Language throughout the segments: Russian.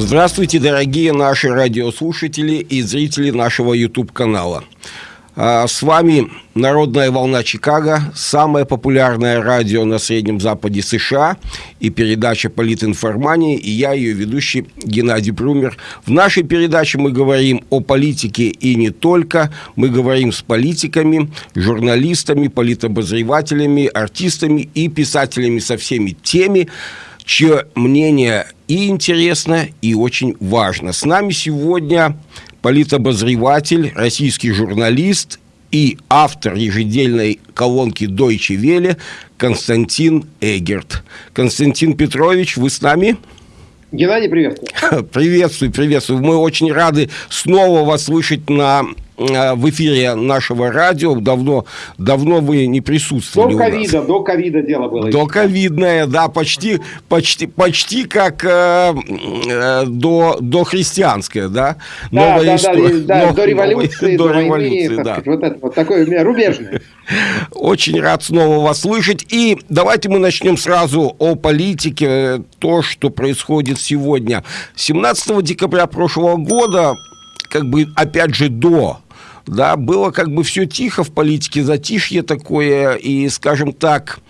Здравствуйте, дорогие наши радиослушатели и зрители нашего YouTube-канала. А, с вами «Народная волна Чикаго», самое популярное радио на Среднем Западе США и передача «Политинформания», и я, ее ведущий Геннадий Брумер. В нашей передаче мы говорим о политике и не только. Мы говорим с политиками, журналистами, политобозревателями, артистами и писателями со всеми теми, чье мнение и интересно, и очень важно. С нами сегодня политобозреватель, российский журналист и автор ежедельной колонки Deutsche Welle Константин Эгерт. Константин Петрович, вы с нами? Геннадий, приветствую. Приветствую, приветствую. Мы очень рады снова вас слышать на в эфире нашего радио. Давно, давно вы не присутствовали До ковида, до ковида дело было. До ковидное, да, почти, почти, почти как э, э, до, до христианское, да? Новая да, история, да, нов, до революции, до, до революции, войны, да. Сказать, вот это вот такое рубежное. Очень рад снова вас слышать. И давайте мы начнем сразу о политике, то, что происходит сегодня. 17 декабря прошлого года, как бы, опять же, до да, было как бы все тихо в политике, затишье такое, и, скажем так,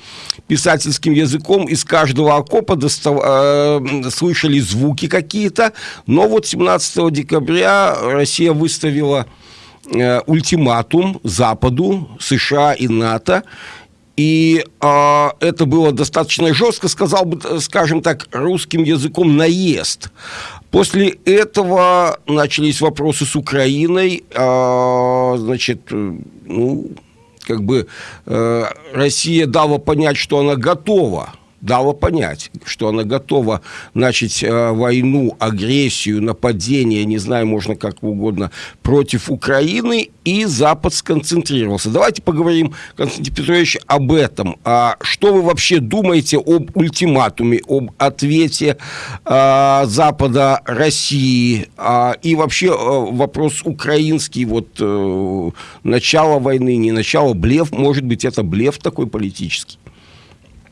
писательским языком из каждого окопа достав... э, слышали звуки какие-то, но вот 17 декабря Россия выставила э, ультиматум Западу, США и НАТО, и э, это было достаточно жестко, сказал бы, скажем так, русским языком наезд. После этого начались вопросы с Украиной. Э, значит, ну, как бы э, Россия дала понять, что она готова дала понять, что она готова начать э, войну, агрессию, нападение, не знаю, можно как угодно, против Украины, и Запад сконцентрировался. Давайте поговорим, Константин Петрович, об этом. А что вы вообще думаете об ультиматуме, об ответе э, Запада России, э, и вообще э, вопрос украинский, вот э, начало войны, не начало, блеф, может быть, это блеф такой политический?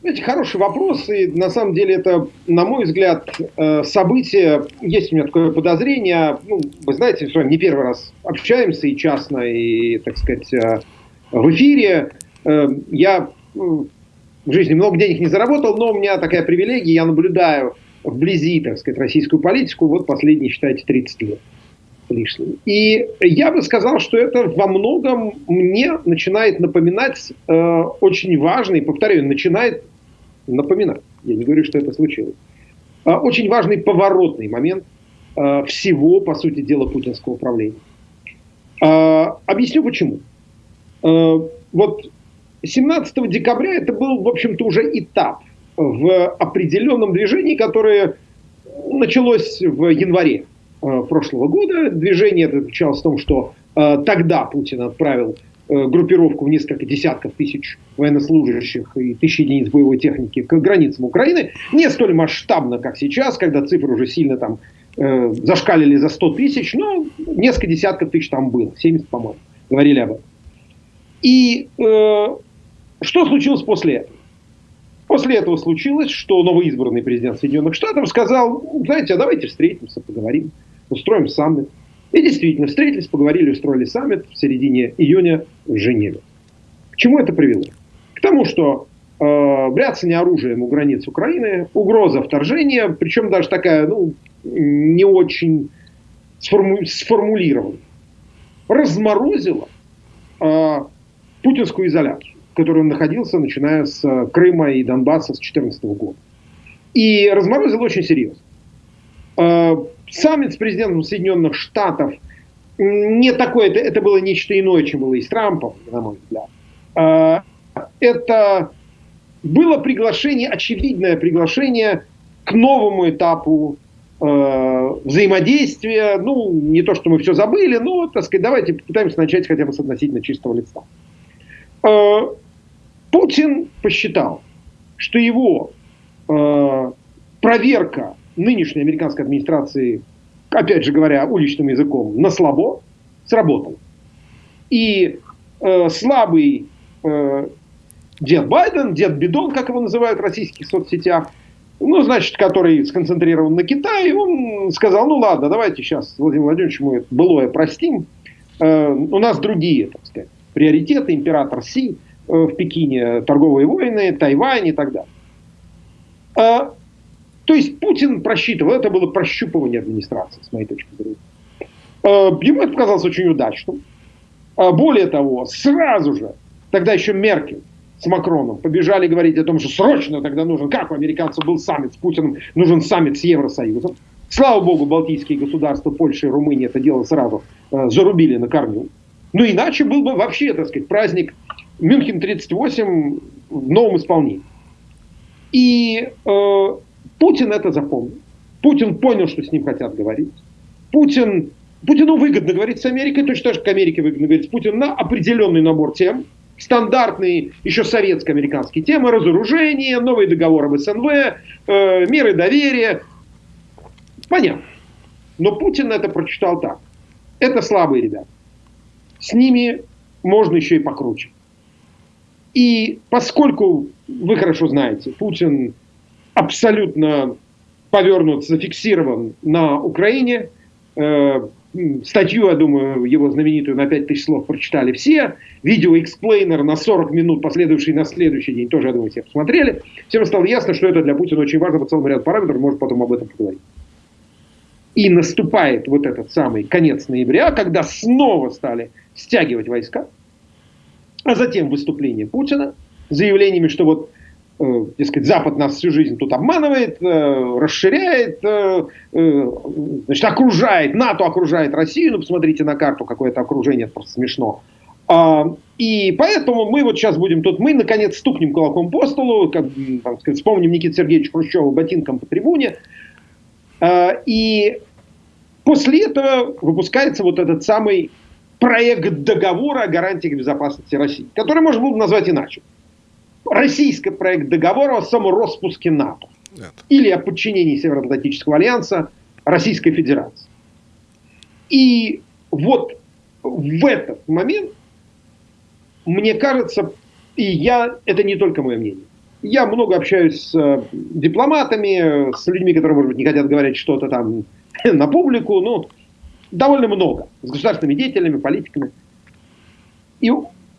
Знаете, хороший вопрос, и на самом деле это, на мой взгляд, э, событие, есть у меня такое подозрение, ну, вы знаете, что не первый раз общаемся и частно, и, так сказать, э, в эфире. Э, я в жизни много денег не заработал, но у меня такая привилегия, я наблюдаю вблизи, так сказать, российскую политику вот последние, считайте, 30 лет лишним. И я бы сказал, что это во многом мне начинает напоминать э, очень важный, повторяю, начинает напоминать, я не говорю, что это случилось, а, очень важный поворотный момент а, всего, по сути дела, путинского управления. А, объясню почему. Вот 17 декабря это был, в общем-то, уже этап в определенном движении, которое началось в январе прошлого года. Движение это заключалось в том, что тогда Путин отправил группировку в несколько десятков тысяч военнослужащих и тысяч единиц боевой техники к границам Украины. Не столь масштабно, как сейчас, когда цифры уже сильно там э, зашкалили за 100 тысяч, но несколько десятков тысяч там было, 70, по-моему, говорили об этом. И э, что случилось после этого? После этого случилось, что новоизбранный президент Соединенных Штатов сказал, знаете, а давайте встретимся, поговорим, устроим саммит. И действительно, встретились, поговорили, устроили саммит в середине июня в Женеве. К чему это привело? К тому, что э, бряцание оружием у границ Украины, угроза вторжения, причем даже такая, ну, не очень сформу сформулированная, разморозила э, путинскую изоляцию, в которой он находился, начиная с Крыма и Донбасса с 2014 года. И разморозила очень серьезно. Э, саммит с президентом Соединенных Штатов не такое, это, это было нечто иное, чем было и с Трампом, на мой взгляд. А, это было приглашение, очевидное приглашение к новому этапу э, взаимодействия. Ну, не то, что мы все забыли, но, так сказать, давайте попытаемся начать хотя бы с относительно чистого лица. Э, Путин посчитал, что его э, проверка нынешней американской администрации, опять же говоря уличным языком, на слабо, сработал. И э, слабый э, дед Байден, дед Бидон, как его называют в российских соцсетях, ну, значит, который сконцентрирован на Китае, он сказал, ну ладно, давайте сейчас Владимир Владимирович мы былое простим. Э, у нас другие, так сказать, приоритеты, император Си э, в Пекине, торговые войны, Тайвань и так далее. То есть Путин просчитывал, это было прощупывание администрации, с моей точки зрения. Э, ему это показалось очень удачным. Э, более того, сразу же, тогда еще Меркель, с Макроном побежали говорить о том, что срочно тогда нужен, как у американцев был саммит с Путиным, нужен саммит с Евросоюзом. Слава богу, балтийские государства, Польша и Румыния это дело сразу э, зарубили на корню. Ну иначе был бы вообще, так сказать, праздник Мюнхен 38 в новом исполнении. И э, Путин это запомнил. Путин понял, что с ним хотят говорить. Путин, Путину выгодно говорить с Америкой, точно так же, как Америке выгодно говорить с Путиным на определенный набор тем, стандартные еще советско-американские темы, разоружение, новый договор об СНВ, э, меры доверия. Понятно. Но Путин это прочитал так. Это слабые ребята. С ними можно еще и покруче. И поскольку, вы хорошо знаете, Путин абсолютно повернут, зафиксирован на Украине, э, Статью, я думаю, его знаменитую на 5000 слов прочитали все. Видео explainer на 40 минут, последующий на следующий день, тоже, я думаю, все посмотрели. Всем стало ясно, что это для Путина очень важно по целому ряду параметров, может потом об этом поговорить. И наступает вот этот самый конец ноября, когда снова стали стягивать войска, а затем выступление Путина заявлениями, что вот дескать, Запад нас всю жизнь тут обманывает, э, расширяет, э, значит, окружает, НАТО окружает Россию, ну, посмотрите на карту, какое это окружение, это просто смешно. А, и поэтому мы вот сейчас будем тут, мы наконец стукнем кулаком по столу, как, там, сказать, вспомним Никита Сергеевича Хрущева ботинком по трибуне, а, и после этого выпускается вот этот самый проект договора о гарантиях безопасности России, который можно было бы назвать иначе российский проект договора о самороспуске НАТО. Нет. Или о подчинении Североатлантического альянса Российской Федерации. И вот в этот момент, мне кажется, и я, это не только мое мнение, я много общаюсь с э, дипломатами, с людьми, которые, может быть, не хотят говорить что-то там на публику, ну, довольно много, с государственными деятелями, политиками. И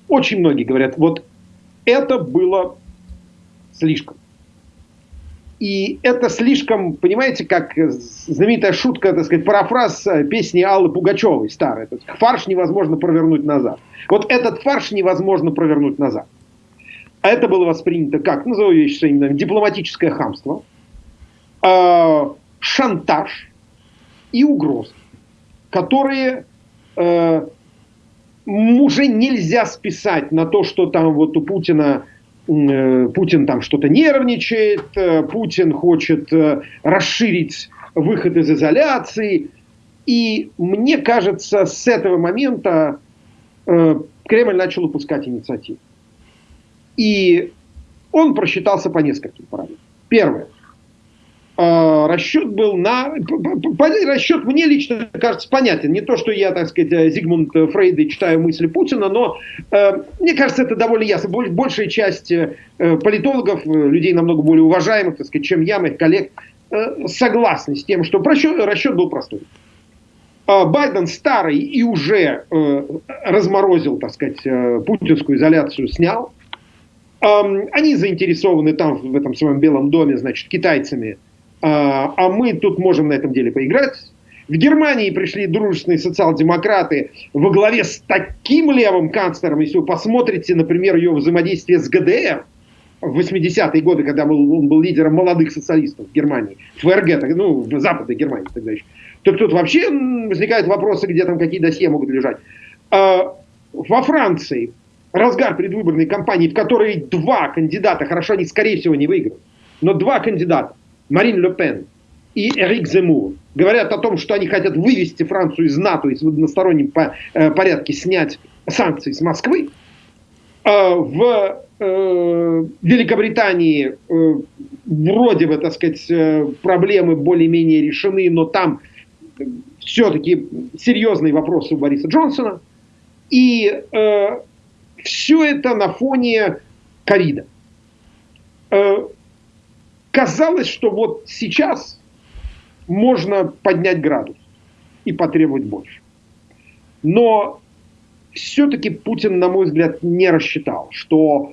очень многие говорят, вот это было слишком. И это слишком, понимаете, как знаменитая шутка, так сказать, парафраз э, песни Аллы Пугачевой старой. Фарш невозможно провернуть назад. Вот этот фарш невозможно провернуть назад. А это было воспринято как, назову вещи своими именами, дипломатическое хамство, э, шантаж и угрозы, которые э, уже нельзя списать на то, что там вот у Путина э, Путин там что-то нервничает, э, Путин хочет э, расширить выход из изоляции. И мне кажется, с этого момента Кремль начал упускать инициативу. И он просчитался по нескольким параметрам. Первое. А, расчет был на... Расчет мне лично кажется понятен. Не то, что я, так сказать, э, Зигмунд Фрейд и читаю мысли Путина, но э, мне кажется, это довольно ясно. Большая часть э, политологов, людей намного более уважаемых, так сказать, чем я, моих коллег, э, согласны с тем, что расчет, расчет был простой. Э, Байден старый и уже э, разморозил, так сказать, э, путинскую изоляцию, снял. Э, они заинтересованы там, в этом своем Белом доме, значит, китайцами, а, а мы тут можем на этом деле поиграть. В Германии пришли дружественные социал-демократы во главе с таким левым канцлером, если вы посмотрите, например, ее взаимодействие с ГДР в 80-е годы, когда он был лидером молодых социалистов в Германии, ФРГ, ну, в Западной Германии тогда еще, то тут вообще возникают вопросы, где там какие досье могут лежать. А, во Франции разгар предвыборной кампании, в которой два кандидата, хорошо, они скорее всего не выиграют, но два кандидата, Марин Ле Пен и Эрик Земур говорят о том, что они хотят вывести Францию из НАТО и в одностороннем э, порядке снять санкции с Москвы, э, в э, Великобритании вроде бы, так сказать, проблемы более-менее решены, но там все-таки серьезные вопросы у Бориса Джонсона. И все это на фоне ковида. Казалось, что вот сейчас можно поднять градус и потребовать больше. Но все-таки Путин, на мой взгляд, не рассчитал, что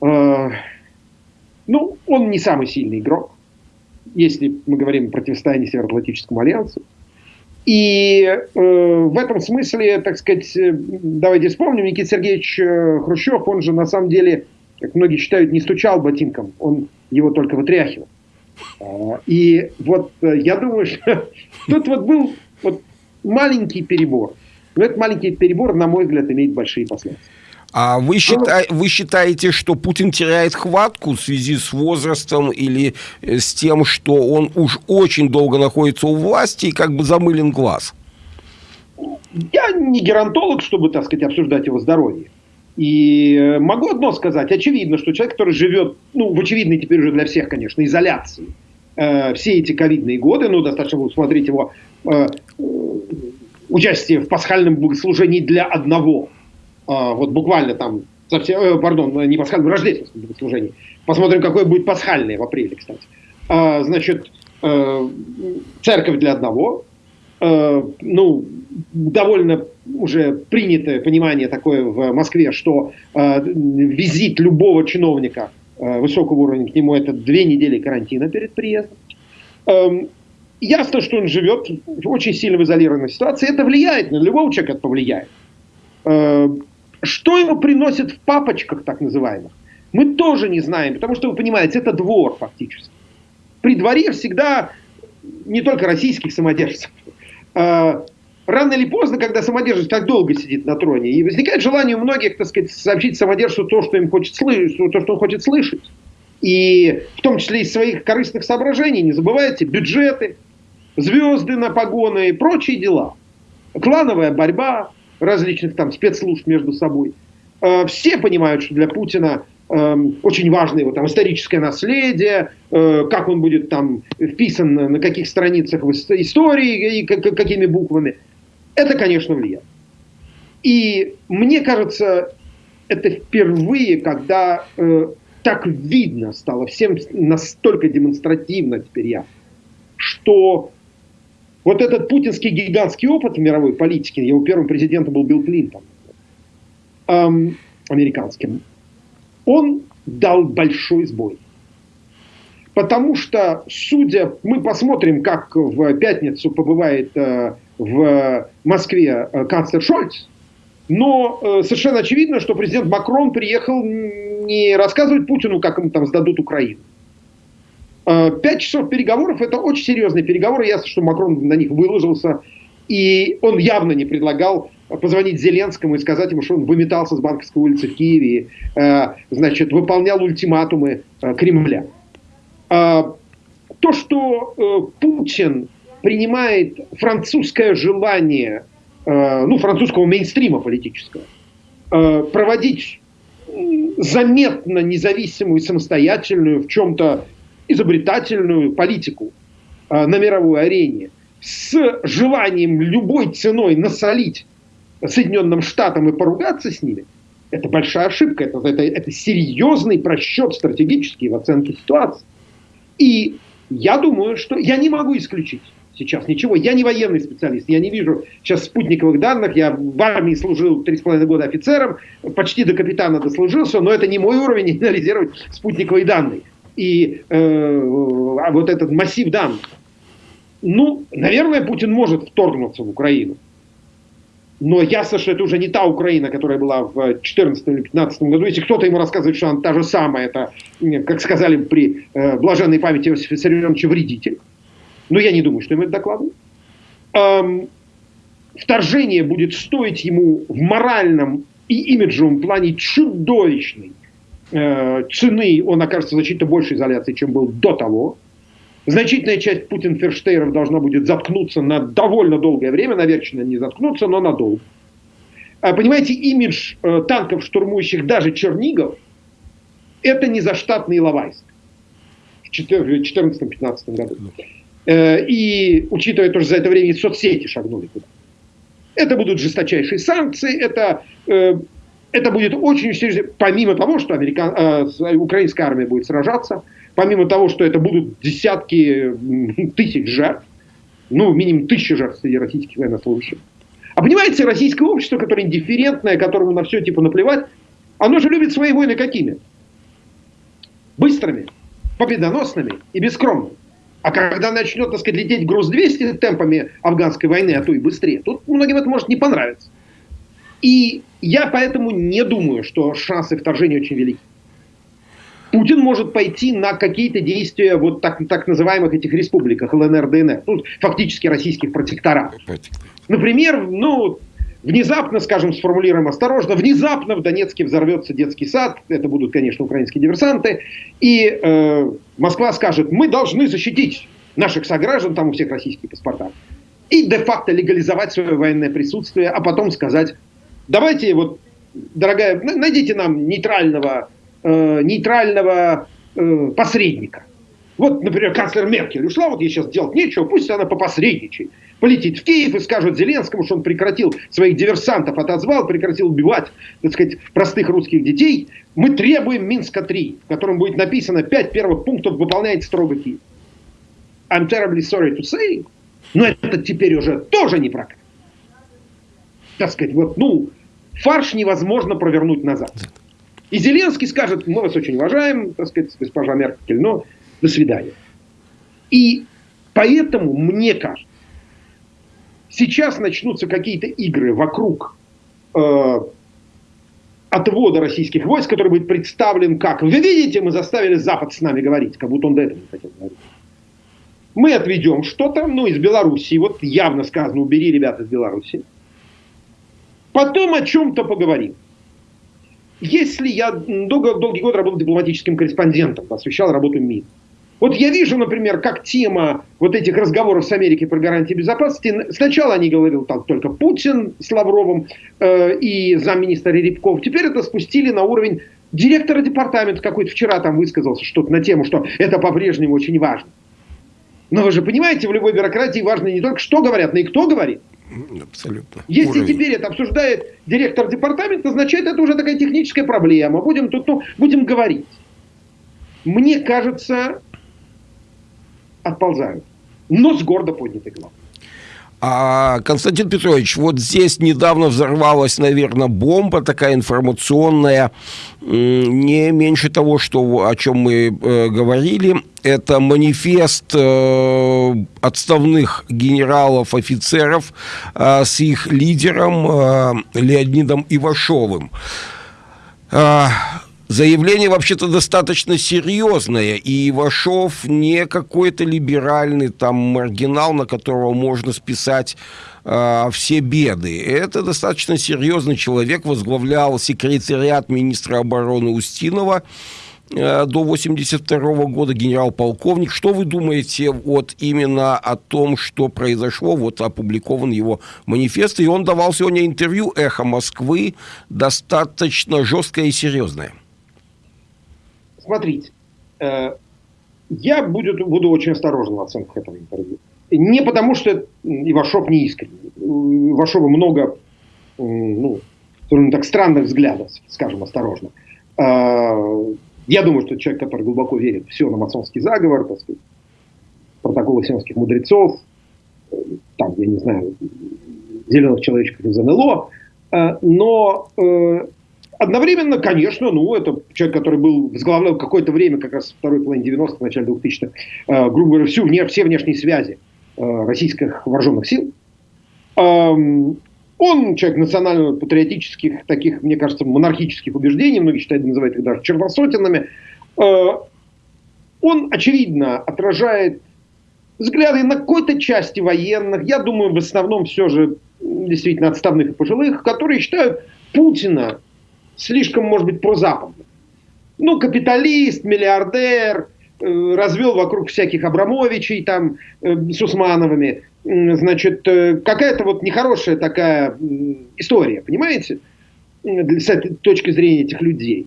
э, ну, он не самый сильный игрок, если мы говорим о противостоянии Североатлантическому альянсу. И э, в этом смысле, так сказать, э, давайте вспомним, Никита Сергеевич э, Хрущев, он же на самом деле, как многие считают, не стучал ботинком, он его только вытряхивал. А, и вот э, я думаю, что тут вот был вот маленький перебор. Но этот маленький перебор, на мой взгляд, имеет большие последствия. А вы, считай, вы считаете, что Путин теряет хватку в связи с возрастом или э, с тем, что он уж очень долго находится у власти и как бы замылен глаз? Я не геронтолог, чтобы, так сказать, обсуждать его здоровье. И э, могу одно сказать. Очевидно, что человек, который живет, ну, в очевидной теперь уже для всех, конечно, изоляции, э, все эти ковидные годы, ну, достаточно было смотреть его э, участие в пасхальном богослужении для одного. Э, вот буквально там, совсем, э, пардон, не пасхальном, рождественском богослужении. Посмотрим, какое будет пасхальное в апреле, кстати. Э, значит, э, церковь для одного, э, ну, довольно уже принятое понимание такое в Москве, что э, визит любого чиновника э, высокого уровня к нему это две недели карантина перед приездом. Эм, ясно, что он живет очень сильно в изолированной ситуации. Это влияет на любого человека, это повлияет. Э, что ему приносят в папочках, так называемых, мы тоже не знаем, потому что, вы понимаете, это двор фактически. При дворе всегда не только российских самодержцев, э, рано или поздно, когда самодержец так долго сидит на троне, и возникает желание у многих, так сказать, сообщить самодержцу то, что им хочет слышать, то, что он хочет слышать. И в том числе из своих корыстных соображений, не забывайте, бюджеты, звезды на погоны и прочие дела. Клановая борьба различных там спецслужб между собой. Э, все понимают, что для Путина очень важно его там историческое наследие, э, как он будет там вписан на каких страницах в истории и какими буквами. Это, конечно, влияет. И мне кажется, это впервые, когда э, так видно стало, всем настолько демонстративно теперь я, что вот этот путинский гигантский опыт в мировой политике, его первым президентом был Билл Клинтон, эм, американским, он дал большой сбой. Потому что, судя, мы посмотрим, как в пятницу побывает э, в Москве э, канцлер Шольц, но э, совершенно очевидно, что президент Макрон приехал не рассказывать Путину, как ему там сдадут Украину. Э, пять часов переговоров – это очень серьезные переговоры. Ясно, что Макрон на них выложился. И он явно не предлагал позвонить Зеленскому и сказать ему, что он выметался с Банковской улицы в Киеве, значит, выполнял ультиматумы Кремля. То, что Путин принимает французское желание, э, ну, французского мейнстрима политического, э, проводить заметно независимую, самостоятельную, в чем-то изобретательную политику э, на мировой арене с желанием любой ценой насолить Соединенным Штатам и поругаться с ними, это большая ошибка, это, это, это серьезный просчет стратегический в оценке ситуации. И я думаю, что я не могу исключить, сейчас ничего. Я не военный специалист, я не вижу сейчас спутниковых данных. Я в армии служил 3,5 года офицером, почти до капитана дослужился, но это не мой уровень анализировать спутниковые данные. И э, а вот этот массив данных. Ну, наверное, Путин может вторгнуться в Украину. Но ясно, что это уже не та Украина, которая была в 2014 или 2015 году. Если кто-то ему рассказывает, что она та же самая, это, как сказали при э, блаженной памяти Иосифа Виссарионовича, вредитель. Но я не думаю, что им это докладывают. Эм, вторжение будет стоить ему в моральном и имиджевом плане чудовищной э, цены. Он окажется значительно большей изоляции, чем был до того. Значительная часть Путин-Ферштейров должна будет заткнуться на довольно долгое время, наверное, не заткнуться, но надолго. А, понимаете, имидж э, танков, штурмующих даже Чернигов, это не заштатный Иловайск в 2014-2015 году. Э, и учитывая то, что за это время и соцсети шагнули туда. Это будут жесточайшие санкции, это, э, это будет очень серьезно, помимо того, что американ, э, украинская армия будет сражаться, помимо того, что это будут десятки тысяч жертв, ну, минимум тысячи жертв среди российских военнослужащих. А понимаете, российское общество, которое индифферентное, которому на все типа наплевать, оно же любит свои войны какими? Быстрыми, победоносными и бескромными. А когда начнет, так сказать, лететь груз 200 темпами афганской войны, а то и быстрее, тут многим это может не понравиться. И я поэтому не думаю, что шансы вторжения очень велики. Путин может пойти на какие-то действия вот так, так называемых этих республиках, ЛНР, ДНР, тут фактически российских протекторатов. Например, ну, внезапно, скажем, сформулируем осторожно, внезапно в Донецке взорвется детский сад, это будут, конечно, украинские диверсанты, и э, Москва скажет, мы должны защитить наших сограждан, там у всех российские паспорта, и де-факто легализовать свое военное присутствие, а потом сказать, давайте вот, дорогая, найдите нам нейтрального э, нейтрального э, посредника. Вот, например, канцлер Меркель ушла, вот ей сейчас делать нечего, пусть она попосредничает. Полетит в Киев и скажет Зеленскому, что он прекратил своих диверсантов, отозвал, прекратил убивать, так сказать, простых русских детей. Мы требуем Минска-3, в котором будет написано пять первых пунктов выполняет строго Киев. I'm terribly sorry to say, но это теперь уже тоже не прокат. Так сказать, вот, ну, фарш невозможно провернуть назад. И Зеленский скажет, мы вас очень уважаем, так сказать, госпожа Меркель, но до свидания. И поэтому, мне кажется, сейчас начнутся какие-то игры вокруг э, отвода российских войск, который будет представлен как, вы видите, мы заставили Запад с нами говорить, как будто он до этого не хотел говорить. Мы отведем что-то, ну, из Белоруссии, вот явно сказано, убери ребят из Белоруссии. Потом о чем-то поговорим. Если я долго, долгий год работал дипломатическим корреспондентом, освещал работу МИД, вот я вижу, например, как тема вот этих разговоров с Америкой про гарантии безопасности, сначала они говорили там только Путин с Лавровым э, и замминистра Рябков, теперь это спустили на уровень директора департамента какой-то вчера там высказался что-то на тему, что это по-прежнему очень важно. Но вы же понимаете, в любой бюрократии важно не только что говорят, но и кто говорит. Абсолютно. Если Уровень. теперь это обсуждает директор департамента, значит, это уже такая техническая проблема. Будем тут, ну, будем говорить. Мне кажется, отползают. Но с гордо поднятой головой. А, Константин Петрович, вот здесь недавно взорвалась, наверное, бомба такая информационная, не меньше того, что, о чем мы э, говорили. Это манифест э, отставных генералов, офицеров э, с их лидером э, Леонидом Ивашовым. Э, Заявление вообще-то достаточно серьезное, и Ивашов не какой-то либеральный там маргинал, на которого можно списать э, все беды. Это достаточно серьезный человек, возглавлял секретариат министра обороны Устинова э, до 82 года, генерал-полковник. Что вы думаете вот именно о том, что произошло? Вот опубликован его манифест, и он давал сегодня интервью «Эхо Москвы», достаточно жесткое и серьезное смотрите, э, я буду, буду очень осторожен в оценках этого интервью. Не потому, что Ивашов не искренний. У Ивашова много, ну, так странных взглядов, скажем осторожно. Э, я думаю, что человек, который глубоко верит в сионо-масонский заговор, так сказать, протоколы сионских мудрецов, э, там, я не знаю, зеленых человечков из НЛО, но одновременно, конечно, ну, это человек, который был, возглавлял какое-то время, как раз второй половине 90-х, начале 2000-х, э, грубо говоря, всю, вне, все внешние связи э, российских вооруженных сил. Эм, он человек национально-патриотических, таких, мне кажется, монархических убеждений, многие считают, называют их даже черносотенными. Э, он, очевидно, отражает взгляды на какой-то части военных, я думаю, в основном все же действительно отставных и пожилых, которые считают Путина слишком, может быть, прозападным. Ну, капиталист, миллиардер, э, развел вокруг всяких Абрамовичей там э, с Усмановыми. Значит, э, какая-то вот нехорошая такая история, понимаете, с этой точки зрения этих людей.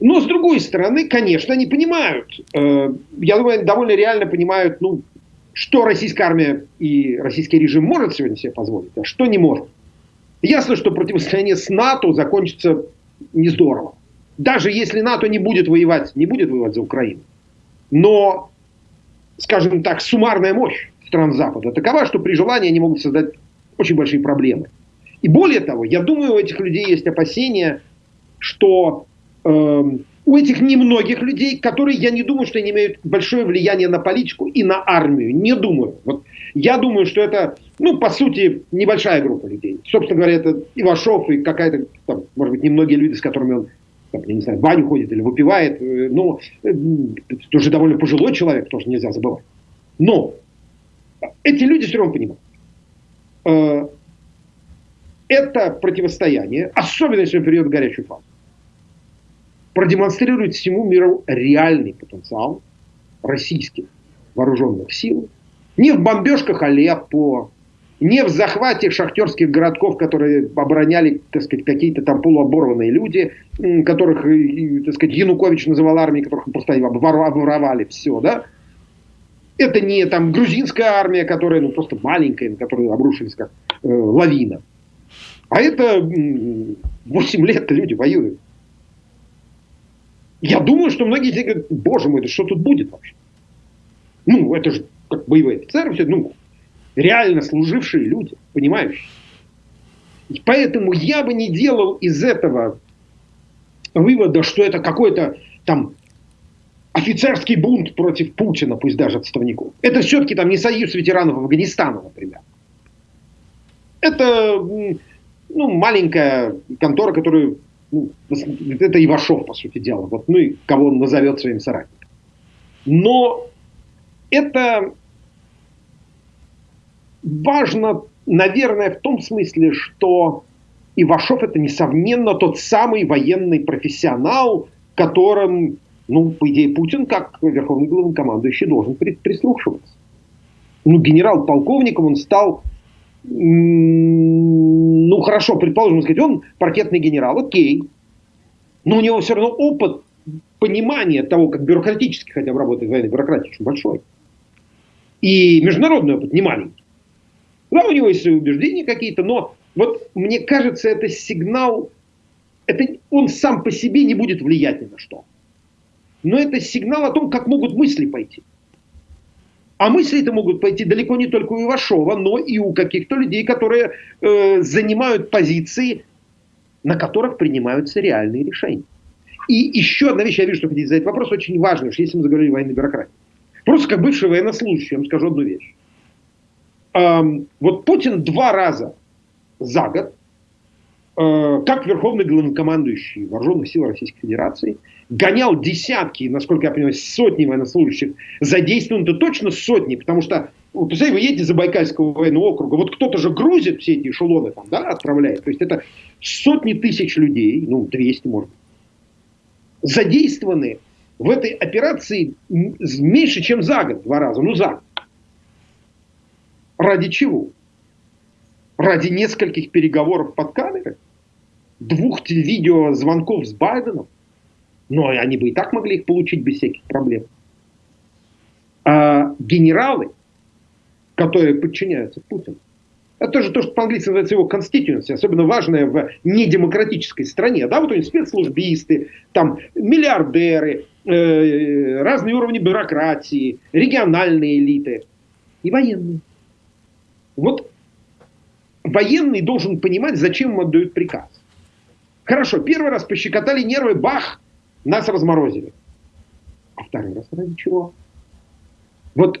Но, с другой стороны, конечно, они понимают, я думаю, довольно реально понимают, ну, что российская армия и российский режим может сегодня себе позволить, а что не может. Ясно, что противостояние с НАТО закончится не здорово. Даже если НАТО не будет воевать, не будет воевать за Украину. Но, скажем так, суммарная мощь стран Запада такова, что при желании они могут создать очень большие проблемы. И более того, я думаю, у этих людей есть опасения, что э, у этих немногих людей, которые, я не думаю, что они имеют большое влияние на политику и на армию. Не думаю. Вот я думаю, что это, ну, по сути, небольшая группа людей. Собственно говоря, это Ивашов и какая-то, там, может быть, немногие люди, с которыми он, там, я не знаю, в баню ходит или выпивает. Э, но э, тоже довольно пожилой человек, тоже нельзя забывать. Но эти люди все равно понимают. Э, это противостояние, особенно если в период горячей фазы, продемонстрирует всему миру реальный потенциал российских вооруженных сил. Не в бомбежках Алеппо, не в захвате шахтерских городков, которые обороняли, так сказать, какие-то там полуоборванные люди, которых, так сказать, Янукович называл армией, которых просто обворовали все, да. Это не там грузинская армия, которая ну, просто маленькая, на которую обрушились как э, лавина. А это 8 лет люди воюют. Я думаю, что многие них говорят, боже мой, да что тут будет вообще? Ну, это же как боевые офицеры, все, ну, реально служившие люди, понимающие. И поэтому я бы не делал из этого вывода, что это какой-то там офицерский бунт против Путина, пусть даже отставников. Это все-таки там не союз ветеранов Афганистана, например. Это ну, маленькая контора, которую ну, это Ивашов, по сути дела, вот, ну и кого он назовет своим соратником. Но это важно, наверное, в том смысле, что Ивашов это, несомненно, тот самый военный профессионал, которым, ну, по идее, Путин, как верховный главнокомандующий, должен прислушиваться. Ну, генерал-полковником он стал ну хорошо, предположим, сказать, он паркетный генерал, окей, но у него все равно опыт понимания того, как бюрократически хотя бы работает военная бюрократия, очень большой. И международный опыт не маленький. Да, у него есть свои убеждения какие-то, но вот мне кажется, это сигнал, это, он сам по себе не будет влиять ни на что. Но это сигнал о том, как могут мысли пойти. А мысли это могут пойти далеко не только у Ивашова, но и у каких-то людей, которые э, занимают позиции, на которых принимаются реальные решения. И еще одна вещь, я вижу, что хотите задать вопрос, очень важный, что если мы заговорили о военной бюрократии. Просто как бывший военнослужащий, я вам скажу одну вещь. Эм, вот Путин два раза за год, э, как верховный главнокомандующий вооруженных сил Российской Федерации, гонял десятки, насколько я понимаю, сотни военнослужащих, задействованы-то точно сотни, потому что, вот, представляете, вы едете за Байкальского военного округа, вот кто-то же грузит все эти эшелоны там, да, отправляет, то есть это сотни тысяч людей, ну, 200 может быть, задействованы в этой операции меньше, чем за год, два раза, ну, за год. Ради чего? Ради нескольких переговоров под камерой? Двух видеозвонков с Байденом? Но они бы и так могли их получить без всяких проблем. А генералы, которые подчиняются Путину, это тоже то, что по-английски называется его constituency, особенно важное в недемократической стране. Да, вот у них спецслужбисты, там миллиардеры, э, разные уровни бюрократии, региональные элиты и военные. Вот военный должен понимать, зачем ему отдают приказ. Хорошо, первый раз пощекотали нервы, бах, нас разморозили. А второй раз ради чего? Вот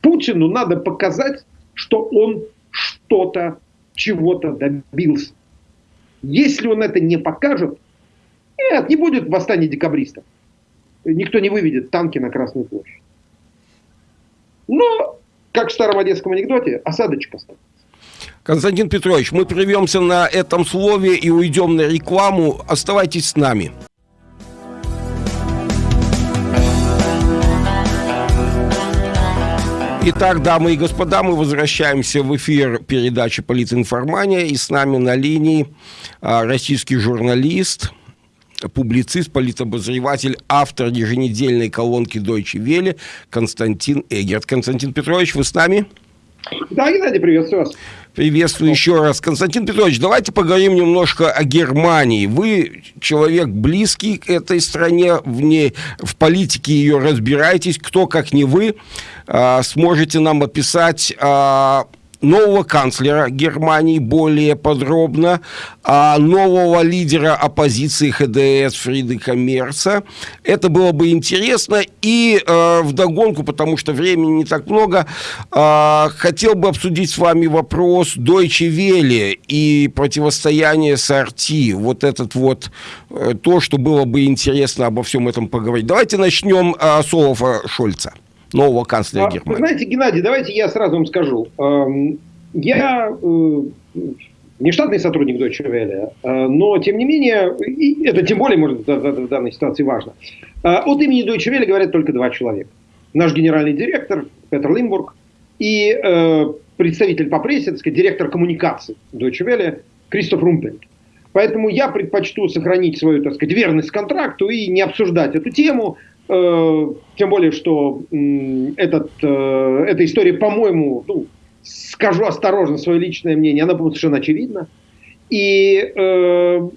Путину надо показать, что он что-то, чего-то добился. Если он это не покажет, нет, не будет восстания декабристов. Никто не выведет танки на Красную площадь. Но, как в старом одесском анекдоте, осадочка останется. Константин Петрович, мы прервемся на этом слове и уйдем на рекламу. Оставайтесь с нами. Итак, дамы и господа, мы возвращаемся в эфир передачи «Политинформания». И с нами на линии а, российский журналист, публицист, политобозреватель, автор еженедельной колонки Deutsche Welle Константин Эгерт. Константин Петрович, вы с нами? Да, Геннадий, приветствую вас. Приветствую еще раз. Константин Петрович, давайте поговорим немножко о Германии. Вы человек близкий к этой стране, в, ней, в политике ее разбираетесь. Кто, как не вы, а, сможете нам описать а, нового канцлера Германии более подробно, а нового лидера оппозиции ХДС Фридриха Мерца. Это было бы интересно. И э, вдогонку, потому что времени не так много, э, хотел бы обсудить с вами вопрос Deutsche Welle и противостояние с RT. Вот этот вот, э, то, что было бы интересно обо всем этом поговорить. Давайте начнем э, с Олафа Шольца нового канцлера а, Германии. знаете, Геннадий, давайте я сразу вам скажу. Эм, я э, не штатный сотрудник Deutsche Welle, э, но, тем не менее, и это тем более, может, в данной ситуации важно. Э, от имени Deutsche Welle говорят только два человека. Наш генеральный директор Петр Лимбург и представитель по прессе, так сказать, директор коммуникации Deutsche Welle Кристоф Румпельт. Поэтому я предпочту сохранить свою, так сказать, верность контракту и не обсуждать эту тему, тем более, что этот, э, эта история, по-моему, ну, скажу осторожно свое личное мнение, она, по-моему, совершенно очевидна. И э,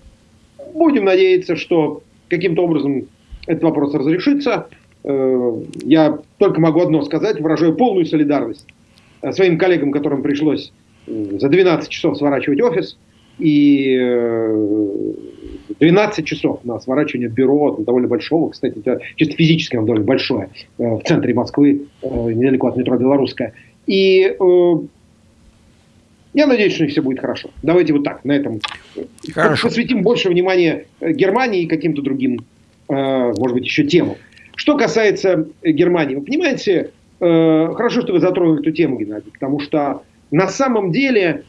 будем надеяться, что каким-то образом этот вопрос разрешится. Э, я только могу одно сказать, выражаю полную солидарность э, своим коллегам, которым пришлось за 12 часов сворачивать офис. И э, 12 часов на сворачивание бюро довольно большого, кстати, чисто физически оно довольно большое, э, в центре Москвы, э, недалеко от метро Белорусская. И э, я надеюсь, что все будет хорошо. Давайте вот так, на этом хорошо. посвятим больше внимания Германии и каким-то другим, может быть, еще темам. Что касается Германии, вы понимаете, хорошо, что вы затронули эту тему, Геннадий, потому что на самом деле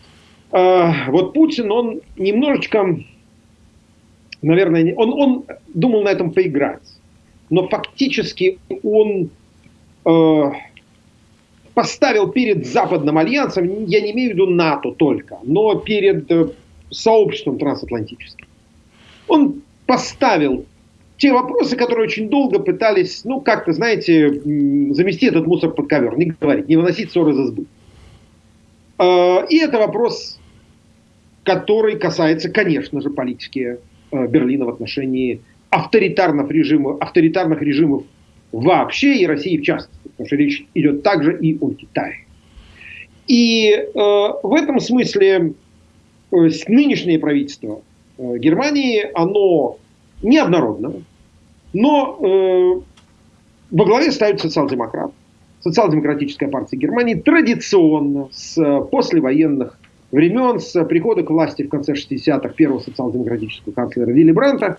вот Путин, он немножечко наверное, он, он думал на этом поиграть. Но фактически он э, поставил перед Западным альянсом, я не имею в виду НАТО только, но перед э, сообществом трансатлантическим. Он поставил те вопросы, которые очень долго пытались, ну, как-то, знаете, замести этот мусор под ковер, не говорить, не выносить ссоры за избы. Э, и это вопрос, который касается, конечно же, политики Берлина в отношении авторитарных режимов, авторитарных режимов вообще и России в частности, потому что речь идет также и о Китае. И э, в этом смысле э, нынешнее правительство э, Германии, оно неоднородно, но э, во главе ставит социал-демократ. Социал-демократическая партия Германии традиционно с послевоенных времен, с прихода к власти в конце 60-х первого социал-демократического канцлера Вилли Бранта,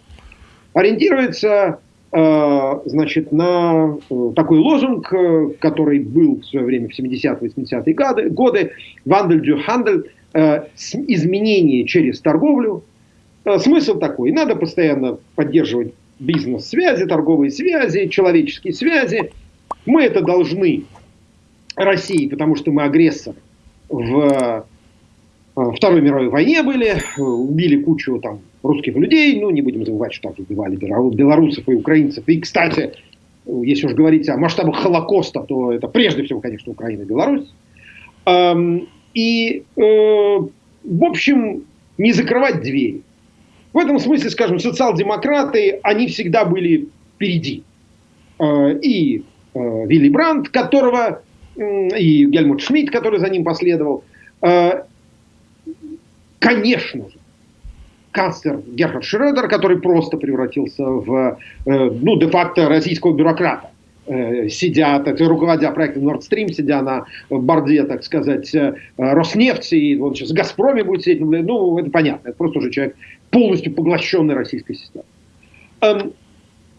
ориентируется э, значит, на э, такой лозунг, э, который был в свое время в 70-80-е годы, годы «Вандель дю хандель», изменение через торговлю. Смысл такой, надо постоянно поддерживать бизнес-связи, торговые связи, человеческие связи. Мы это должны России, потому что мы агрессор в Э, Второй мировой войне были, э, убили кучу там русских людей, ну, не будем забывать, что также убивали белорусов и украинцев. И, кстати, если уж говорить о масштабах Холокоста, то это прежде всего, конечно, Украина и Беларусь. Эм, и, э, в общем, не закрывать двери. В этом смысле, скажем, социал-демократы, они всегда были впереди. И Вилли Брандт, которого, и Гельмут Шмидт, который за ним последовал, конечно же, канцлер Герхард Шредер, который просто превратился в, э, ну, де-факто российского бюрократа, э, сидя, так, руководя проектом Nord Stream, сидя на борде, так сказать, э, Роснефти, и он сейчас в Газпроме будет сидеть, ну, это понятно, это просто уже человек полностью поглощенный российской системой. Эм,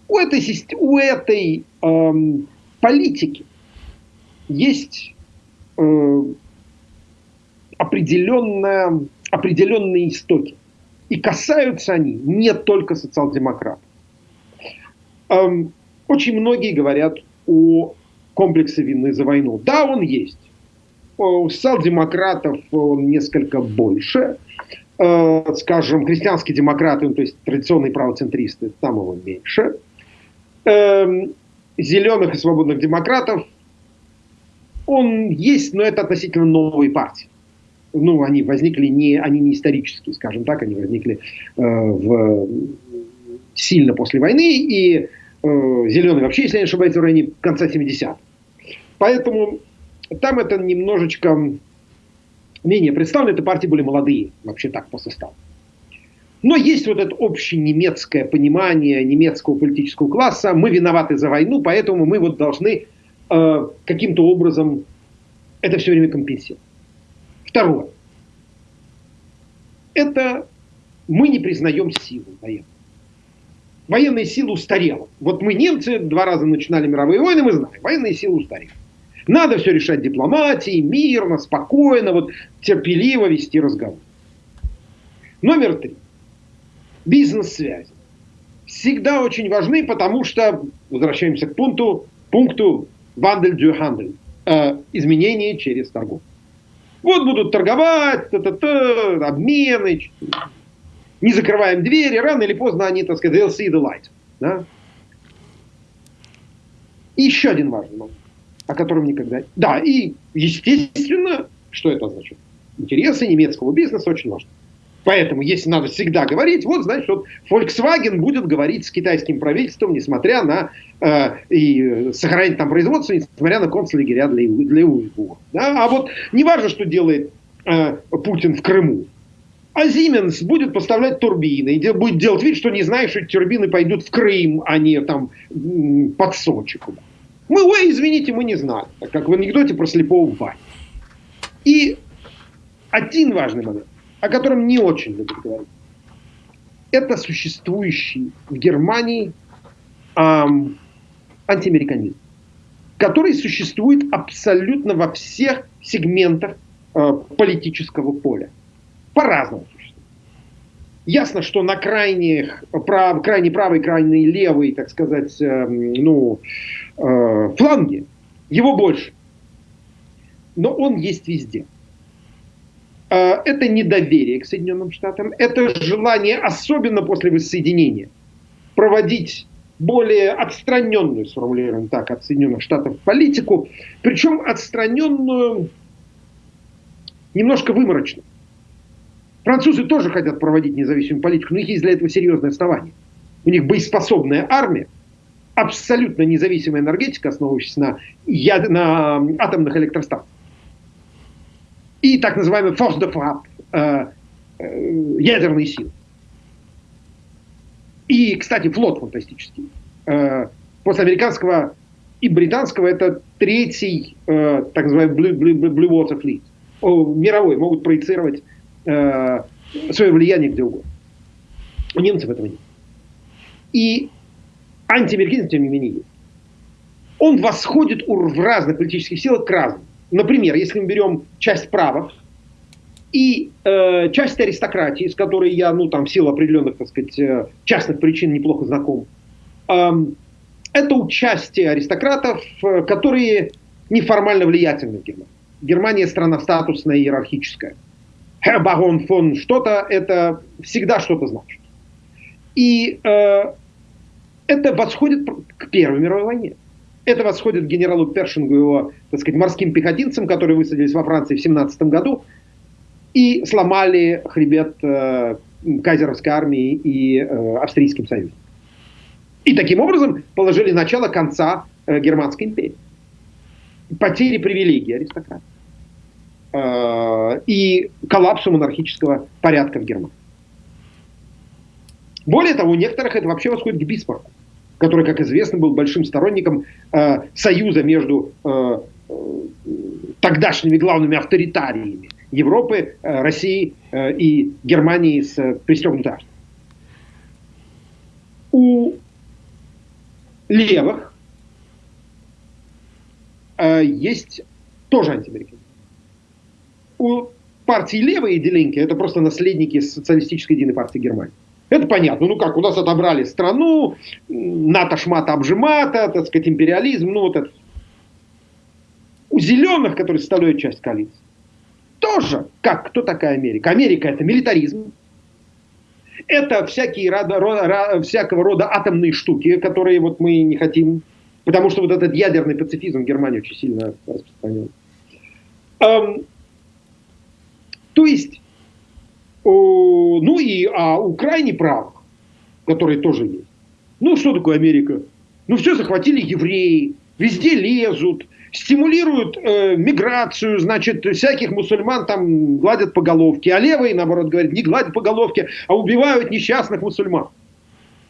у этой, у этой эм, политики есть э, определенная определенные истоки. И касаются они не только социал-демократов. Эм, очень многие говорят о комплексе вины за войну. Да, он есть. У социал-демократов он несколько больше. Э, скажем, христианские демократы, ну, то есть традиционные правоцентристы, там его меньше. Эм, зеленых и свободных демократов он есть, но это относительно новые партии. Ну, они возникли не, они не исторические, скажем так, они возникли э, в, сильно после войны, и э, зеленые вообще, если я не ошибаюсь, в районе конца 70-х. Поэтому там это немножечко менее представлено, это партии были молодые, вообще так по составу. Но есть вот это общее немецкое понимание немецкого политического класса. Мы виноваты за войну, поэтому мы вот должны э, каким-то образом это все время компенсировать. Второе. Это мы не признаем силу военную. Военная сила устарела. Вот мы, немцы, два раза начинали мировые войны, мы знаем, военная сила устарела. Надо все решать дипломатией, мирно, спокойно, вот терпеливо вести разговор. Номер три бизнес-связи. Всегда очень важны, потому что, возвращаемся к пункту, пункту «Вандель дю хандель» э, изменения через торговлю. Вот будут торговать, та -та -та, обмены, не закрываем двери, рано или поздно они, так сказать, they'll see the light. Да? И еще один важный момент, о котором никогда... Да, и естественно, что это означает? Интересы немецкого бизнеса очень важны. Поэтому, если надо всегда говорить, вот, значит, вот Volkswagen будет говорить с китайским правительством, несмотря на э, и сохранить там производство, несмотря на концлагеря для, для уйгуров. Да? А вот не важно, что делает э, Путин в Крыму. А Siemens будет поставлять турбины, и будет делать вид, что не знает, что турбины пойдут в Крым, а не там под Сочи. Мы, ой, извините, мы не знали. Как в анекдоте про слепого Ваню. И один важный момент о котором не очень любят говорить. Это существующий в Германии эм, антиамериканизм, который существует абсолютно во всех сегментах э, политического поля. По-разному существует. Ясно, что на крайних, прав, крайне правой, крайне левой, так сказать, э, ну, э, фланге его больше. Но он есть везде. А, это недоверие к Соединенным Штатам, это желание, особенно после воссоединения, проводить более отстраненную, сформулируем так, от Соединенных Штатов политику, причем отстраненную немножко выморочно. Французы тоже хотят проводить независимую политику, но у них есть для этого серьезное основание. У них боеспособная армия, абсолютно независимая энергетика, основывающаяся на, яд... на атомных электростанциях и так называемый frappe, э, э, силы. И, кстати, флот фантастический. Э, после американского и британского это третий, э, так называемый Blue, Blue, Blue Water Fleet. О, мировой, могут проецировать э, свое влияние где угодно. У немцев этого нет. И антиамериканизм, тем не менее, есть. Он восходит в разных политических силах к разным. Например, если мы берем часть правых и э, часть аристократии, с которой я, ну, там, в силу определенных, так сказать, э, частных причин неплохо знаком, э, это участие аристократов, э, которые неформально влиятельны в Германии. Германия страна статусная иерархическая. Барон фон что-то, это всегда что-то значит. И э, это восходит к Первой мировой войне. Это восходит к генералу Першингу, его, так сказать, морским пехотинцам, которые высадились во Франции в 17 году и сломали хребет э, кайзеровской армии и э, австрийским союзом. И таким образом положили начало конца э, Германской империи. Потери привилегий аристократов. Э, и коллапсу монархического порядка в Германии. Более того, у некоторых это вообще восходит к Бисмарку который, как известно, был большим сторонником э, союза между э, э, тогдашними главными авторитариями Европы, э, России э, и Германии с э, пристегнутой У левых э, есть тоже антиамериканцы. У партии левые Делинки это просто наследники социалистической единой партии Германии. Это понятно. Ну как, у нас отобрали страну, НАТО шмата обжимата, так сказать, империализм, ну вот это. У зеленых, которые составляют часть коалиции, тоже, как, кто такая Америка? Америка это милитаризм, это всякие рода, рода, всякого рода атомные штуки, которые вот мы не хотим, потому что вот этот ядерный пацифизм Германии очень сильно распространен. Эм, То есть, ну и а у крайне правых, которые тоже есть. Ну, что такое Америка? Ну, все захватили евреи, везде лезут, стимулируют э, миграцию, значит, всяких мусульман там гладят по головке, а левые, наоборот, говорят, не гладят по головке, а убивают несчастных мусульман.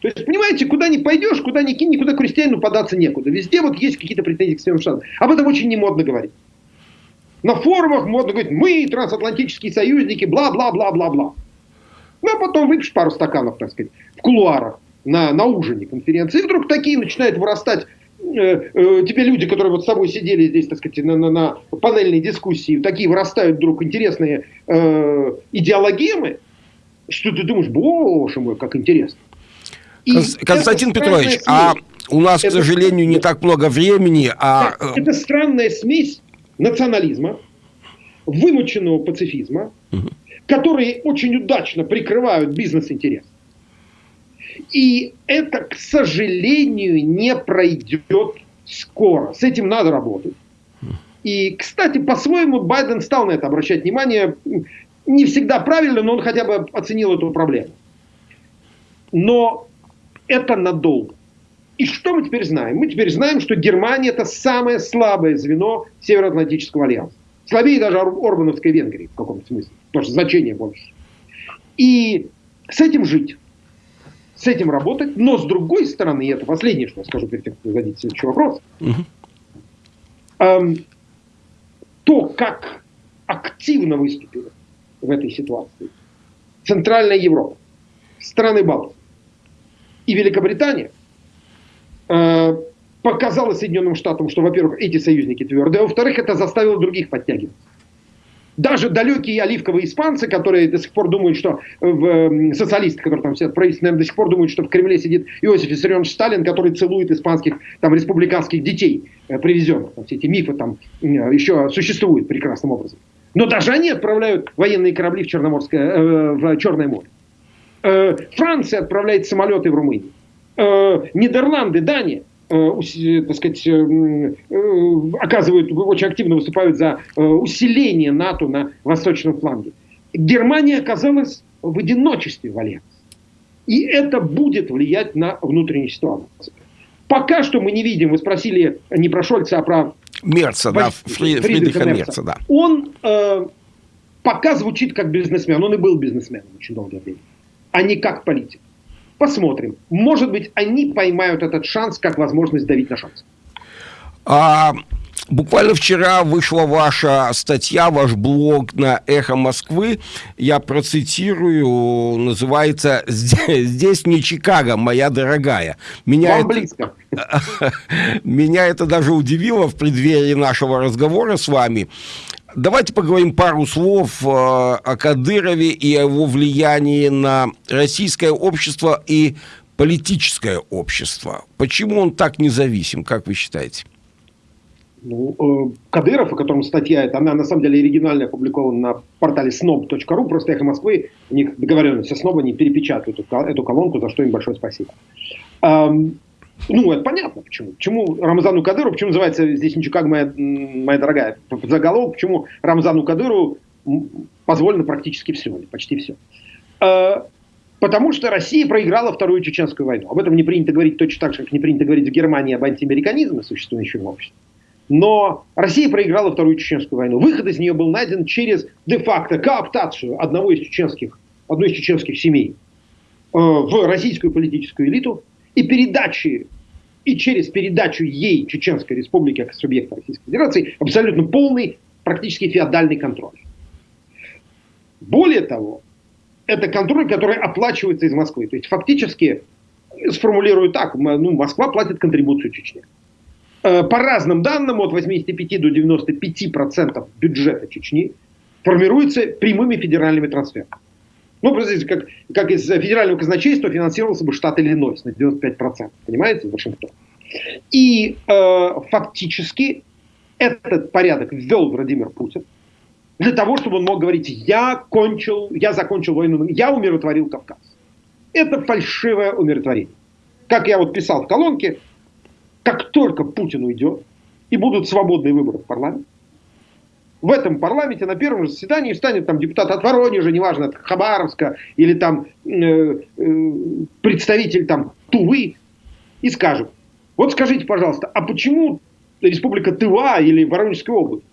То есть, понимаете, куда ни пойдешь, куда ни кинь, никуда крестьянину податься некуда. Везде вот есть какие-то претензии к Соединенным Штатам. Об этом очень не модно говорить. На форумах модно говорить, мы трансатлантические союзники, бла-бла-бла-бла-бла. Ну, а потом выпьешь пару стаканов, так сказать, в кулуарах на, на ужине конференции. И вдруг такие начинают вырастать э, э, тебе люди, которые вот с тобой сидели здесь, так сказать, на, на, на панельной дискуссии, такие вырастают вдруг интересные э, идеологемы, что ты думаешь, боже мой, как интересно. И Константин Петрович, смесь, а у нас, это, к сожалению, не так много времени. А... Это странная смесь национализма, вымученного пацифизма, угу. которые очень удачно прикрывают бизнес-интерес. И это, к сожалению, не пройдет скоро. С этим надо работать. И, кстати, по-своему Байден стал на это обращать внимание. Не всегда правильно, но он хотя бы оценил эту проблему. Но это надолго. И что мы теперь знаем? Мы теперь знаем, что Германия это самое слабое звено Североатлантического альянса. Слабее даже Орбановской Венгрии в каком-то смысле. Потому что значение больше. И с этим жить. С этим работать. Но с другой стороны, и это последнее, что я скажу перед тем, как зададите следующий вопрос. Угу. Эм, то, как активно выступила в этой ситуации Центральная Европа, страны Балтии, и Великобритания э, показала Соединенным Штатам, что, во-первых, эти союзники твердые, а во-вторых, это заставило других подтягиваться. Даже далекие оливковые испанцы, которые до сих пор думают, что в, э, социалисты, которые там сидят, правительство, наверное, до сих пор думают, что в Кремле сидит Иосиф Виссарионович Сталин, который целует испанских там, республиканских детей, э, привезенных. Там, все эти мифы там э, еще существуют прекрасным образом. Но даже они отправляют военные корабли в, Черноморское, э, в Черное море. Э, Франция отправляет самолеты в Румынию. Э, Нидерланды, Дания э, так сказать, оказывают, очень активно выступают за усиление НАТО на восточном фланге. Германия оказалась в одиночестве в альянсе. И это будет влиять на внутреннюю ситуацию. Пока что мы не видим, вы спросили не про Шольца, а про Мерца, да, Фридриха, Фридриха Мерца. Мерца да. Он э, пока звучит как бизнесмен, он и был бизнесменом очень долгое время а не как политик. Посмотрим. Может быть, они поймают этот шанс как возможность давить на шанс. А, буквально вчера вышла ваша статья, ваш блог на «Эхо Москвы». Я процитирую, называется «Здесь не Чикаго, моя дорогая». Меня Вам это... близко. Меня это даже удивило в преддверии нашего разговора с вами. Давайте поговорим пару слов э, о Кадырове и о его влиянии на российское общество и политическое общество. Почему он так независим, как вы считаете? Ну, э, Кадыров, о котором статья, она на самом деле оригинально опубликована на портале snob.ru, просто «Эхо Москвы», у них договоренность со СНОБ, они перепечатают эту, эту колонку, за что им большое спасибо. Ну, это понятно, почему. Почему Рамзану Кадыру, почему называется здесь ничего как моя, моя дорогая заголовок, почему Рамзану Кадыру позволено практически все, почти все. А, потому что Россия проиграла Вторую Чеченскую войну. Об этом не принято говорить точно так же, как не принято говорить в Германии об антиамериканизме, существующем в обществе. Но Россия проиграла Вторую Чеченскую войну. Выход из нее был найден через де-факто кооптацию одного из чеченских, одной из чеченских семей э, в российскую политическую элиту, и передачи, и через передачу ей Чеченской Республики как субъекта Российской Федерации абсолютно полный, практически феодальный контроль. Более того, это контроль, который оплачивается из Москвы. То есть фактически, сформулирую так, ну, Москва платит контрибуцию Чечне. Э, по разным данным, от 85 до 95 процентов бюджета Чечни формируется прямыми федеральными трансферами. Ну, простите, как, как из федерального казначейства финансировался бы штат Иллинойс на 95%, понимаете, Вашингтон. И э, фактически этот порядок ввел Владимир Путин для того, чтобы он мог говорить, я кончил, я закончил войну, я умиротворил Кавказ. Это фальшивое умиротворение. Как я вот писал в колонке, как только Путин уйдет, и будут свободные выборы в парламент, в этом парламенте на первом же заседании станет там депутат от Воронежа, неважно, от Хабаровска, или там э, э, представитель там Тувы, и скажет, вот скажите, пожалуйста, а почему республика Тыва или Воронежская область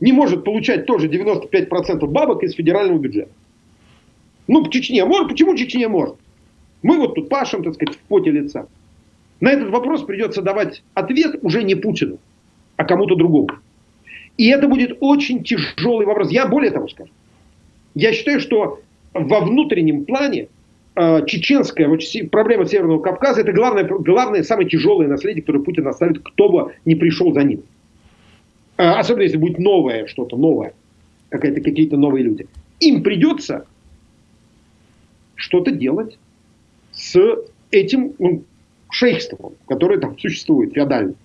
не может получать тоже 95% бабок из федерального бюджета? Ну, Чечне может, почему Чечне может? Мы вот тут пашем, так сказать, в поте лица. На этот вопрос придется давать ответ уже не Путину, а кому-то другому. И это будет очень тяжелый вопрос. Я более того скажу. Я считаю, что во внутреннем плане э, чеченская вот, проблема Северного Кавказа это главное, главное, самое тяжелое наследие, которое Путин оставит, кто бы не пришел за ним. Э, особенно если будет новое что-то, новое, какие-то новые люди. Им придется что-то делать с этим ну, шейхством, которое там существует, феодальным.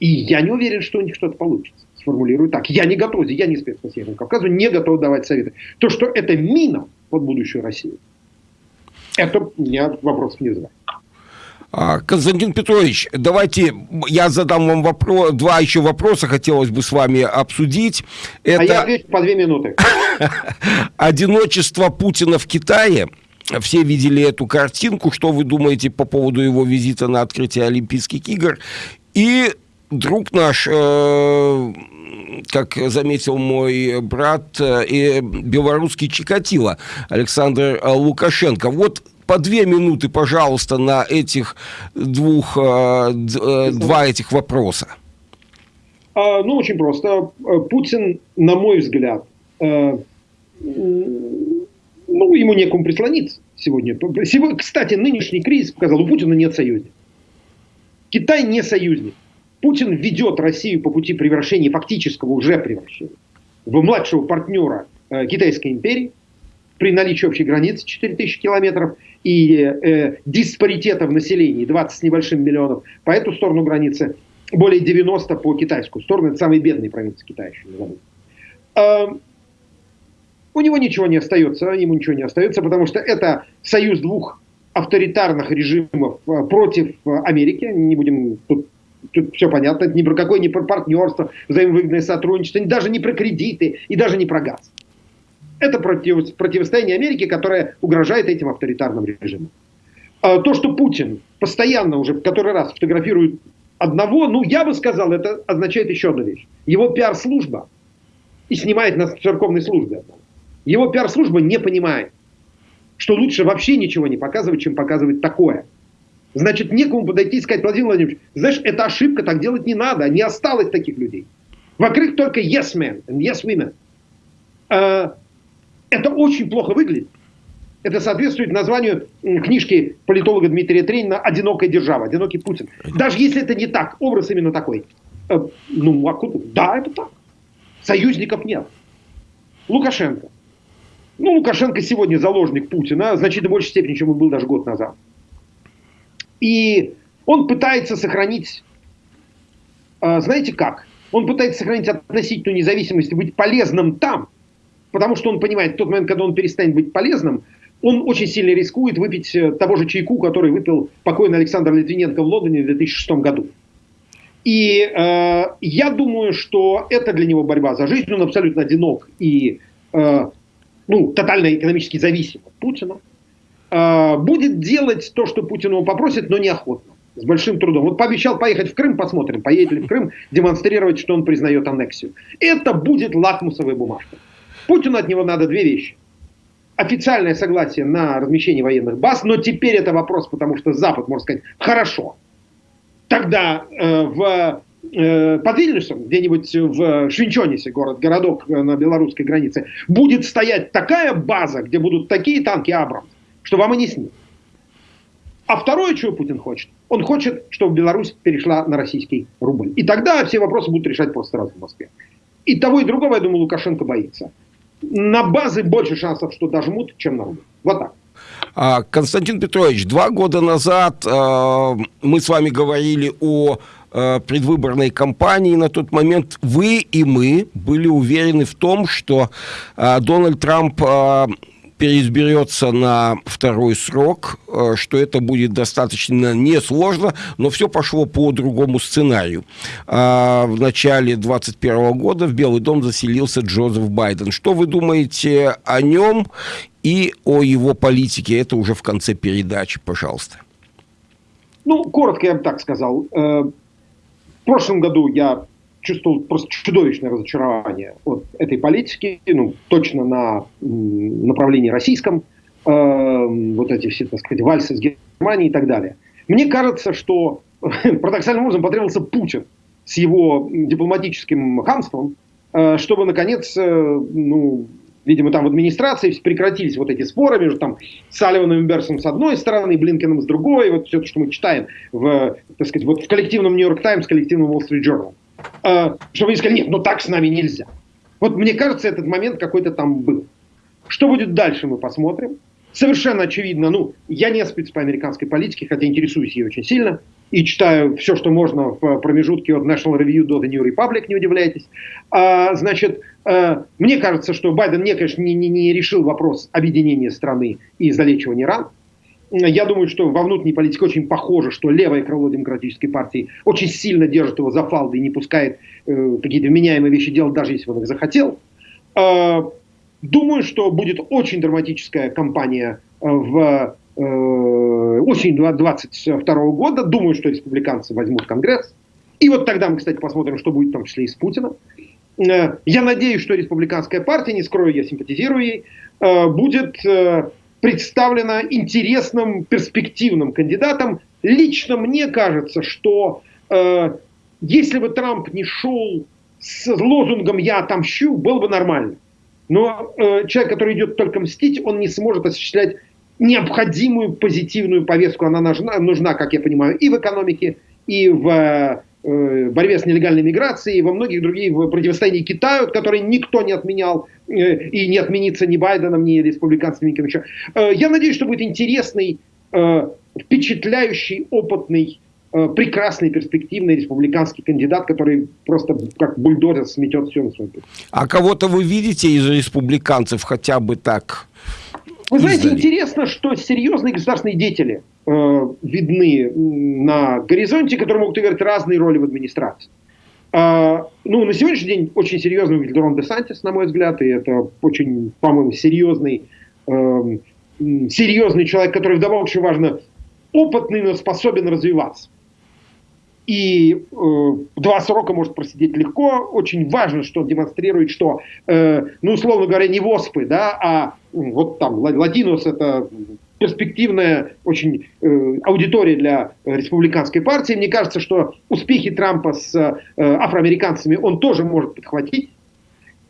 И я не уверен, что у них что-то получится. Сформулирую так. Я не готов, я не спец по Северному Кавказу, не готов давать советы. То, что это мина под будущую Россию, это я вопрос не знаю. А, Константин Петрович, давайте я задам вам вопрос, два еще вопроса хотелось бы с вами обсудить. Это... А я отвечу по две минуты. Одиночество Путина в Китае. Все видели эту картинку. Что вы думаете по поводу его визита на открытие Олимпийских игр? И друг наш, э, как заметил мой брат, э, и белорусский Чикатило Александр Лукашенко. Вот по две минуты, пожалуйста, на этих двух, э, два этих вопроса. А, ну, очень просто. Путин, на мой взгляд, ну, ему некому прислониться сегодня. Кстати, нынешний кризис показал, у Путина нет союзников. Китай не союзник. Путин ведет Россию по пути превращения, фактического уже превращения, в младшего партнера э, Китайской империи, при наличии общей границы 4000 километров и э, диспаритета в населении 20 с небольшим миллионов. По эту сторону границы, более 90 по китайскую сторону, это самые бедные провинции Китая еще не. Э, у него ничего не остается, ему ничего не остается, потому что это союз двух авторитарных режимов э, против э, Америки, не будем тут тут все понятно, это ни про какое не про партнерство, взаимовыгодное сотрудничество, даже не про кредиты и даже не про газ. Это против, противостояние Америки, которое угрожает этим авторитарным режимам. А то, что Путин постоянно уже в который раз фотографирует одного, ну, я бы сказал, это означает еще одну вещь. Его пиар-служба и снимает на церковной службе. Его пиар-служба не понимает, что лучше вообще ничего не показывать, чем показывать такое – Значит, некому подойти и сказать, Владимир Владимирович, знаешь, это ошибка, так делать не надо, не осталось таких людей. Вокруг только yes men and yes women. Э, это очень плохо выглядит. Это соответствует названию книжки политолога Дмитрия Тренина «Одинокая держава», «Одинокий Путин». Даже если это не так, образ именно такой. Э, ну, а куда? Да, это так. Союзников нет. Лукашенко. Ну, Лукашенко сегодня заложник Путина, значительно большей степени, чем он был даже год назад. И он пытается сохранить, а, знаете как? Он пытается сохранить относительную независимость и быть полезным там, потому что он понимает, в тот момент, когда он перестанет быть полезным, он очень сильно рискует выпить э, того же чайку, который выпил покойный Александр Литвиненко в Лондоне в 2006 году. И э, я думаю, что это для него борьба за жизнь. Он абсолютно одинок и э, ну, тотально экономически зависим от Путина. А, будет делать то, что Путин его попросит, но неохотно, с большим трудом. Вот пообещал поехать в Крым, посмотрим, поедет ли в Крым, демонстрировать, что он признает аннексию. Это будет лакмусовая бумажка. Путину от него надо две вещи. Официальное согласие на размещение военных баз, но теперь это вопрос, потому что Запад может сказать, хорошо, тогда э, в э, под Вильнюсом, где-нибудь в Швинчонисе, город-городок на белорусской границе, будет стоять такая база, где будут такие танки Абрамс, что вам и не снится. А второе, чего Путин хочет, он хочет, чтобы Беларусь перешла на российский рубль. И тогда все вопросы будут решать просто сразу в Москве. И того, и другого, я думаю, Лукашенко боится. На базы больше шансов, что дожмут, чем на рубль. Вот так. А, Константин Петрович, два года назад э, мы с вами говорили о э, предвыборной кампании. На тот момент вы и мы были уверены в том, что э, Дональд Трамп переизберется на второй срок, э, что это будет достаточно несложно, но все пошло по другому сценарию. А, в начале 2021 года в Белый дом заселился Джозеф Байден. Что вы думаете о нем и о его политике? Это уже в конце передачи, пожалуйста. Ну, коротко я бы так сказал. Э, в прошлом году я чувствовал просто чудовищное разочарование от этой политики, ну, точно на направлении российском, э, вот эти все, так сказать, вальсы с Германией и так далее. Мне кажется, что парадоксальным образом потребовался Путин с его дипломатическим хамством, э, чтобы, наконец, э, ну, видимо, там в администрации прекратились вот эти споры между там Салливаном и Берсом с одной стороны, и Блинкеном с другой, вот все то, что мы читаем в, так сказать, вот в коллективном Нью-Йорк Таймс, коллективном Wall Street Journal. Э, чтобы они сказали, нет, ну так с нами нельзя. Вот мне кажется, этот момент какой-то там был. Что будет дальше, мы посмотрим. Совершенно очевидно, ну, я не спец по американской политике, хотя интересуюсь ей очень сильно, и читаю все, что можно в промежутке от National Review до The New Republic, не удивляйтесь. А, значит, а, мне кажется, что Байден не, конечно, не, не, не решил вопрос объединения страны и залечивания ран. Я думаю, что во внутренней политике очень похоже, что левое крыло демократической партии очень сильно держит его за фалды и не пускает э, какие-то вменяемые вещи делать, даже если он их захотел. Э, думаю, что будет очень драматическая кампания э, в э, осень 2022 года. Думаю, что республиканцы возьмут Конгресс. И вот тогда мы, кстати, посмотрим, что будет в том числе и с Путиным. Э, я надеюсь, что республиканская партия, не скрою, я симпатизирую ей, э, будет представлена интересным, перспективным кандидатом. Лично мне кажется, что э, если бы Трамп не шел с лозунгом «я отомщу», было бы нормально. Но э, человек, который идет только мстить, он не сможет осуществлять необходимую позитивную повестку. Она нужна, нужна, как я понимаю, и в экономике, и в Э, борьбе с нелегальной миграцией во многих других в противостоянии Китаю, который никто не отменял э, и не отменится ни Байденом, ни республиканцами, никем еще. Э, я надеюсь, что будет интересный, впечатляющий, опытный, прекрасный, перспективный республиканский кандидат, который просто как бульдозер сметет все на своем пути. А кого-то вы видите из республиканцев хотя бы так? Вы знаете, интересно, что серьезные государственные деятели э, видны на горизонте, которые могут играть разные роли в администрации. Э, ну, на сегодняшний день очень серьезный выглядит Рон Десантис, на мой взгляд, и это очень, по-моему, серьезный, э, серьезный человек, который вдобавок еще важно опытный, но способен развиваться и э, два срока может просидеть легко. Очень важно, что он демонстрирует, что, э, ну, условно говоря, не ВОСПы, да, а вот там Латинос это перспективная очень э, аудитория для республиканской партии. Мне кажется, что успехи Трампа с э, афроамериканцами он тоже может подхватить.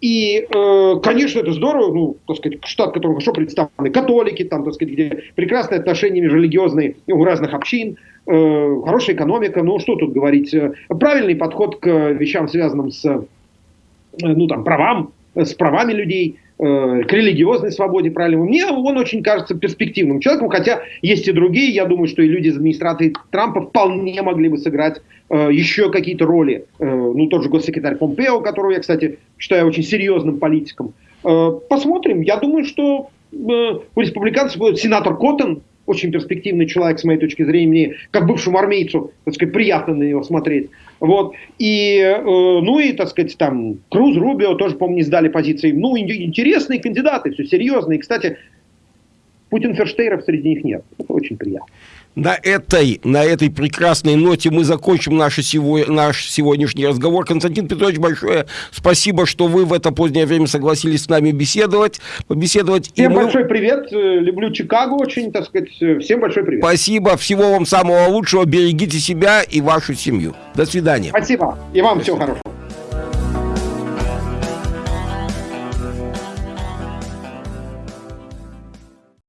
И, э, конечно, это здорово, ну, так сказать, штат, который хорошо представлены католики, там, так сказать, где прекрасные отношения межрелигиозные у разных общин, хорошая экономика, ну, что тут говорить, э, правильный подход к вещам, связанным с, э, ну, там, правам, с правами людей, Э, к религиозной свободе, правильно. Мне он очень кажется перспективным человеком, хотя есть и другие. Я думаю, что и люди из администрации Трампа вполне могли бы сыграть э, еще какие-то роли. Э, ну, тот же госсекретарь Помпео, которого я, кстати, считаю очень серьезным политиком. Э, посмотрим. Я думаю, что э, у республиканцев сенатор Коттон, очень перспективный человек, с моей точки зрения, мне, как бывшему армейцу, так сказать, приятно на него смотреть. Вот. И, э, ну и, так сказать, там, Круз, Рубио тоже, по-моему, не сдали позиции. Ну, интересные кандидаты, все серьезные. Кстати, Путин Ферштейров среди них нет. Это очень приятно. На этой, на этой прекрасной ноте мы закончим наш, сего, наш сегодняшний разговор. Константин Петрович, большое спасибо, что вы в это позднее время согласились с нами беседовать. побеседовать. Всем мы... большой привет. Люблю Чикаго очень, так сказать. Всем большой привет. Спасибо. Всего вам самого лучшего. Берегите себя и вашу семью. До свидания. Спасибо. И вам Спасибо. всего хорошего.